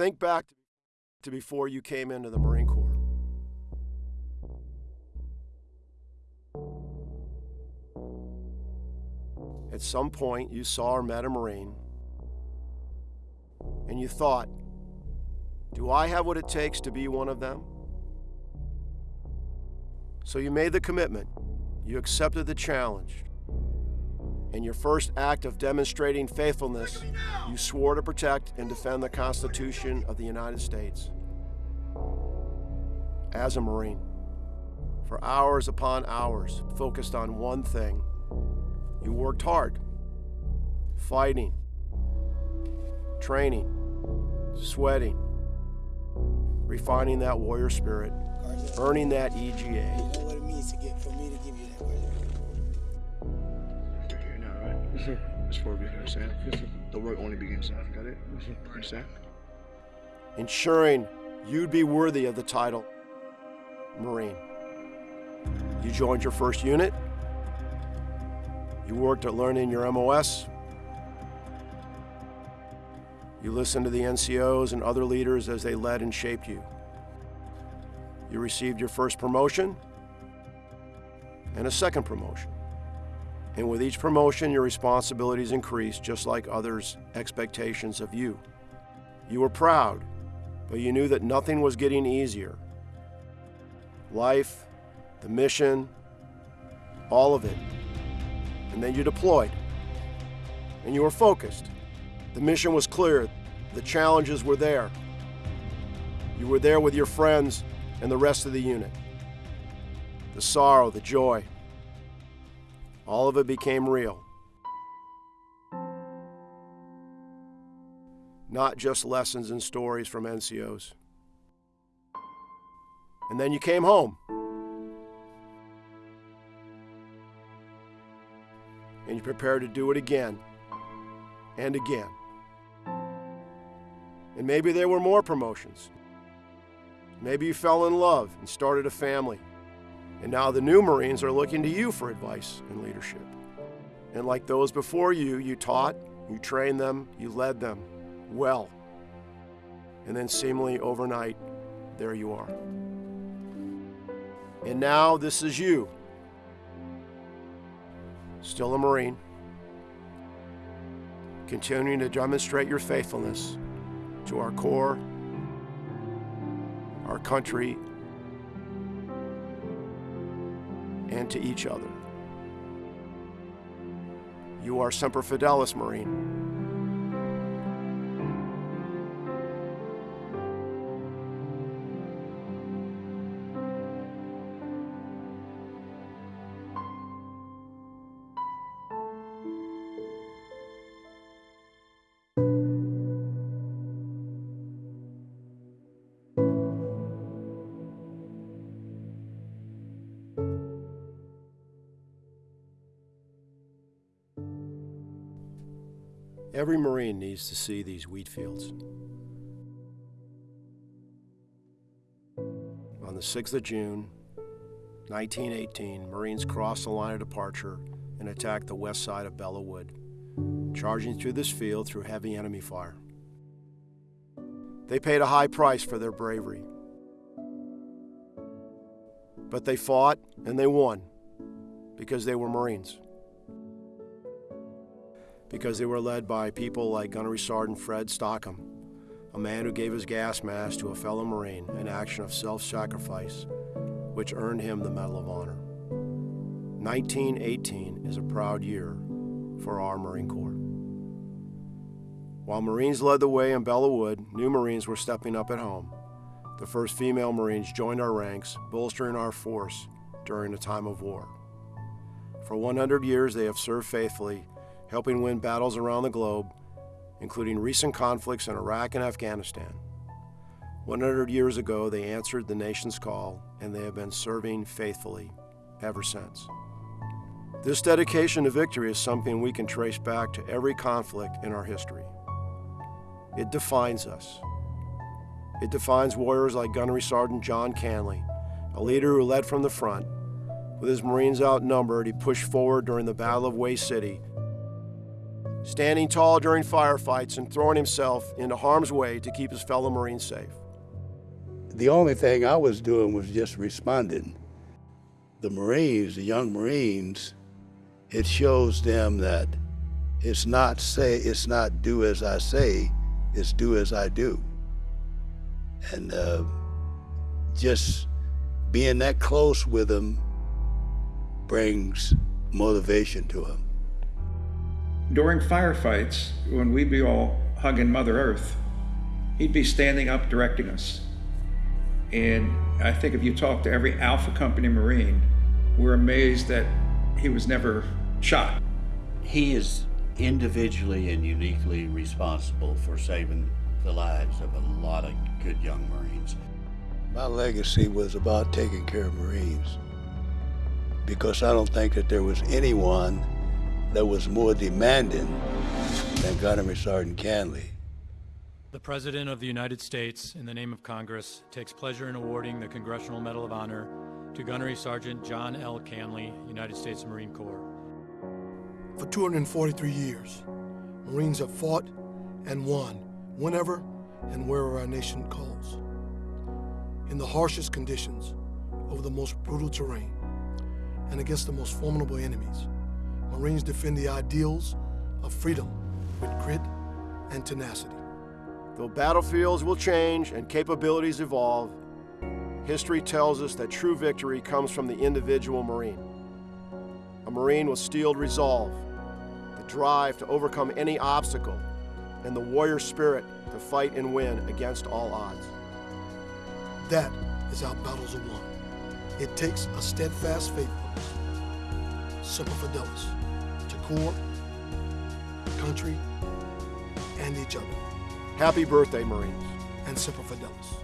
Think back to before you came into the Marine Corps. At some point, you saw or met a Marine, and you thought, do I have what it takes to be one of them? So you made the commitment, you accepted the challenge, in your first act of demonstrating faithfulness, you swore to protect and defend the Constitution of the United States. As a Marine, for hours upon hours, focused on one thing, you worked hard, fighting, training, sweating, refining that warrior spirit, earning that EGA. It's for you, understand? The work only begins now. Got it? Understand? Ensuring you'd be worthy of the title Marine. You joined your first unit. You worked at learning your MOS. You listened to the NCOs and other leaders as they led and shaped you. You received your first promotion and a second promotion. And with each promotion, your responsibilities increase just like others' expectations of you. You were proud, but you knew that nothing was getting easier. Life, the mission, all of it. And then you deployed. And you were focused. The mission was clear. The challenges were there. You were there with your friends and the rest of the unit. The sorrow, the joy, all of it became real. Not just lessons and stories from NCOs. And then you came home. And you prepared to do it again and again. And maybe there were more promotions. Maybe you fell in love and started a family. And now the new Marines are looking to you for advice and leadership. And like those before you, you taught, you trained them, you led them well. And then seemingly overnight, there you are. And now this is you. Still a Marine. Continuing to demonstrate your faithfulness to our Corps, our country, and to each other. You are Semper Fidelis, Marine. Every Marine needs to see these wheat fields. On the 6th of June, 1918, Marines crossed the line of departure and attacked the west side of Belleau Wood, charging through this field through heavy enemy fire. They paid a high price for their bravery. But they fought and they won because they were Marines because they were led by people like Gunnery Sergeant Fred Stockham, a man who gave his gas mask to a fellow Marine, an action of self-sacrifice, which earned him the Medal of Honor. 1918 is a proud year for our Marine Corps. While Marines led the way in Belleau Wood, new Marines were stepping up at home. The first female Marines joined our ranks, bolstering our force during a time of war. For 100 years, they have served faithfully helping win battles around the globe, including recent conflicts in Iraq and Afghanistan. 100 years ago, they answered the nation's call, and they have been serving faithfully ever since. This dedication to victory is something we can trace back to every conflict in our history. It defines us. It defines warriors like Gunnery Sergeant John Canley, a leader who led from the front. With his Marines outnumbered, he pushed forward during the Battle of Hue City standing tall during firefights and throwing himself into harm's way to keep his fellow Marines safe. The only thing I was doing was just responding. The Marines, the young Marines, it shows them that it's not say it's not do as I say, it's do as I do. And uh, just being that close with them brings motivation to them. During firefights, when we'd be all hugging Mother Earth, he'd be standing up directing us. And I think if you talk to every Alpha Company Marine, we're amazed that he was never shot. He is individually and uniquely responsible for saving the lives of a lot of good young Marines. My legacy was about taking care of Marines because I don't think that there was anyone that was more demanding than Gunnery Sergeant Canley. The President of the United States, in the name of Congress, takes pleasure in awarding the Congressional Medal of Honor to Gunnery Sergeant John L. Canley, United States Marine Corps. For 243 years, Marines have fought and won whenever and wherever our nation calls. In the harshest conditions, over the most brutal terrain, and against the most formidable enemies, Marines defend the ideals of freedom with grit and tenacity. Though battlefields will change and capabilities evolve, history tells us that true victory comes from the individual Marine. A Marine with steeled resolve, the drive to overcome any obstacle, and the warrior spirit to fight and win against all odds. That is how battles are won. It takes a steadfast faithfulness, Semper Fidelis, to corps, country, and each other, Happy birthday, Marines. and Semper Fidelis.